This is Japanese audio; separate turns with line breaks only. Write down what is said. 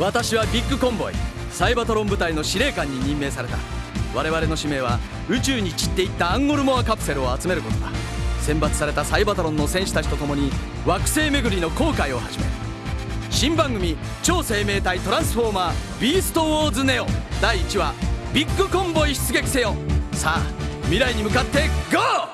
私はビッグコンボイ。サイバトロン部隊の司令官に任命された。我々の使命は宇宙に散っていったアンゴルモアカプセルを集めることだ。選抜されたサイバトロンの戦士たちと共に惑星巡りの航海を始める。新番組「超生命体トランスフォーマービーストウォーズネオ」第1話「ビッグコンボイ出撃せよ」さあ未来に向かってゴー！